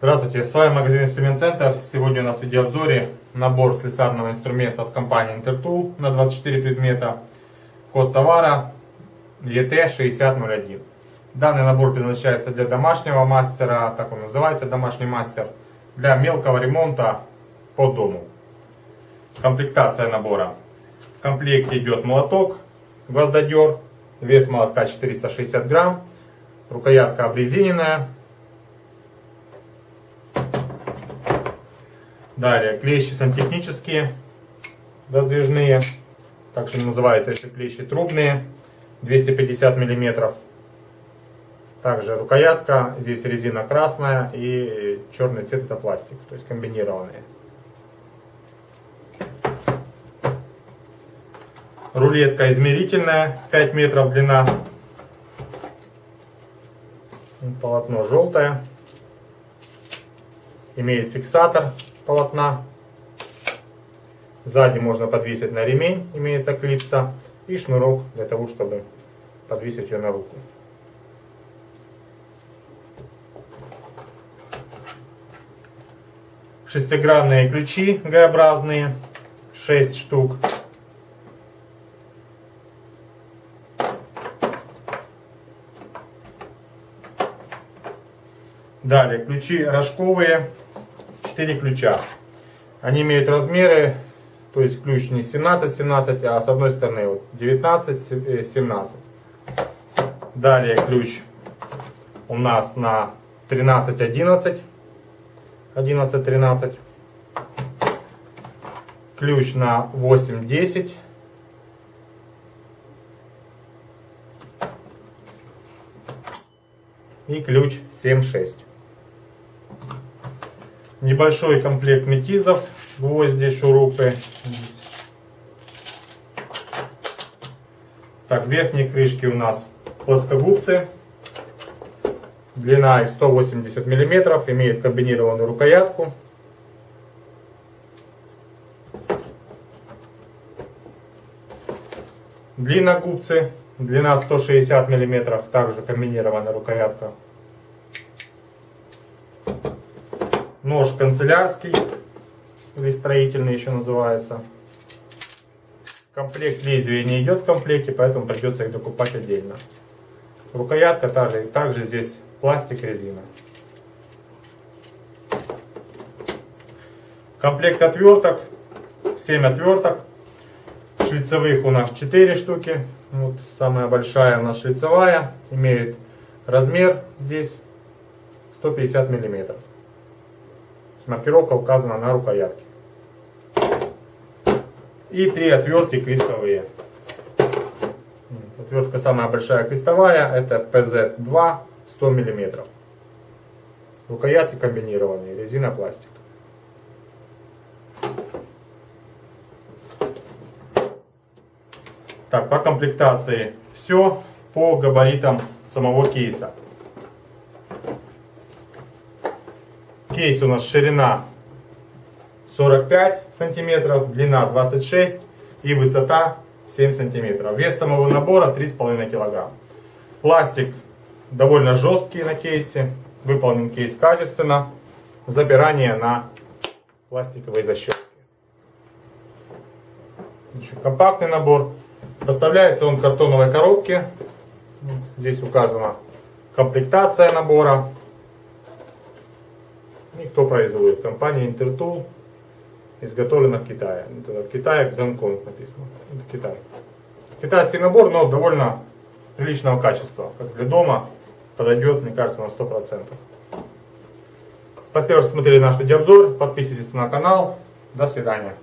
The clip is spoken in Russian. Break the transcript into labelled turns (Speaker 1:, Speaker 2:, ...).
Speaker 1: Здравствуйте, с вами магазин Инструмент Центр. Сегодня у нас в видеообзоре набор слесарного инструмента от компании Intertool на 24 предмета. Код товара ET6001. Данный набор предназначается для домашнего мастера, так он называется, домашний мастер, для мелкого ремонта по дому. Комплектация набора. В комплекте идет молоток, гвоздодер, вес молотка 460 грамм, рукоятка обрезиненная, Далее, клещи сантехнические, раздвижные, также называются еще клещи трубные, 250 миллиметров. Также рукоятка, здесь резина красная и черный цвет это пластик, то есть комбинированные. Рулетка измерительная, 5 метров длина. Полотно желтое. Имеет фиксатор полотна. Сзади можно подвесить на ремень, имеется клипса. И шнурок для того, чтобы подвесить ее на руку. Шестигранные ключи Г-образные, 6 штук. Далее ключи рожковые 4 ключа. Они имеют размеры, то есть ключ не 17-17, а с одной стороны вот 19-17. Далее ключ у нас на 13-11, 11-13. Ключ на 8-10. И ключ 7-6 небольшой комплект метизов, гвозди, шурупы. Так, верхние крышки у нас плоскогубцы. Длина их 180 мм, имеет комбинированную рукоятку. Длинногубцы, длина 160 мм, также комбинированная рукоятка. Нож канцелярский, или строительный еще называется. Комплект лезвия не идет в комплекте, поэтому придется их докупать отдельно. Рукоятка также, также здесь пластик, резина. Комплект отверток, 7 отверток. Шлицевых у нас 4 штуки. Вот самая большая у нас шлицевая. Имеет размер здесь 150 миллиметров. Маркировка указана на рукоятке. И три отвертки крестовые. Отвертка самая большая крестовая, это PZ2 100 мм. Рукоятки комбинированные, резина, пластик. Так, по комплектации все по габаритам самого кейса. Кейс у нас ширина 45 сантиметров, длина 26 и высота 7 сантиметров. Вес самого набора 3,5 килограмм. Пластик довольно жесткий на кейсе. Выполнен кейс качественно. Запирание на пластиковой защелке. Еще компактный набор. Поставляется он в картоновой коробке. Здесь указана комплектация набора. И кто производит? Компания Intertool. Изготовлена в Китае. В Китае Гонконг написано. Это Китай. Китайский набор, но довольно приличного качества. Как для дома подойдет, мне кажется, на 100%. Спасибо, что смотрели наш видеообзор. Подписывайтесь на канал. До свидания.